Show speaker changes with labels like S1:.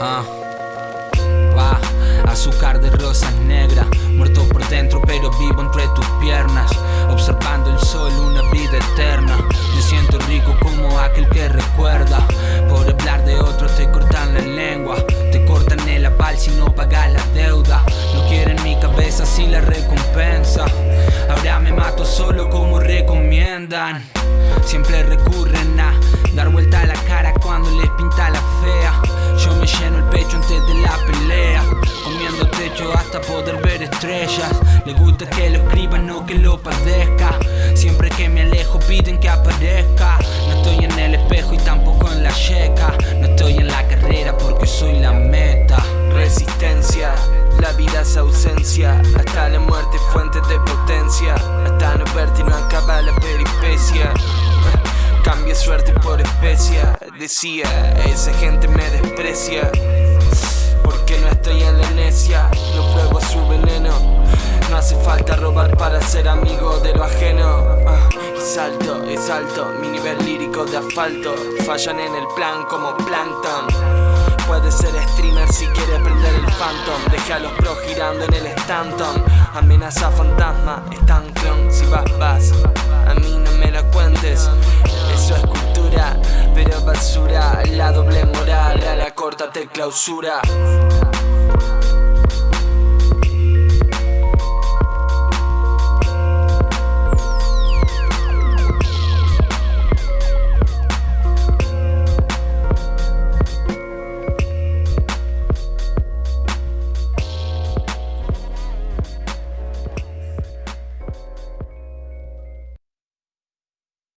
S1: Ah, va, azúcar de rosas negras, muerto por dentro pero vivo entre tus piernas, observando el sol una vida eterna. Me siento rico como aquel que recuerda, por hablar de otro te cortan la lengua, te cortan el aval si no pagas la deuda. No quieren mi cabeza sin la recompensa, ahora me mato solo como recomiendan. Siempre recurren hasta poder ver estrellas. Les gusta que lo escriban, no que lo padezca. Siempre que me alejo piden que aparezca. No estoy en el espejo y tampoco en la checa. No estoy en la carrera porque soy la meta.
S2: Resistencia, la vida es ausencia, hasta la muerte fuente de potencia, hasta no verte no acaba la peripecia. Cambia suerte por especia, decía, esa gente me desprecia. Porque no estoy en la necia, su veneno. No hace falta robar para ser amigo de lo ajeno. Ah, y salto, es alto, mi nivel lírico de asfalto. Fallan en el plan como plankton. Puede ser streamer si quiere prender el phantom Deja a los pros girando en el Stanton Amenaza fantasma, están Si vas, vas, a mí no me la cuentes Eso es cultura, pero basura La doble moral, a la corta te clausura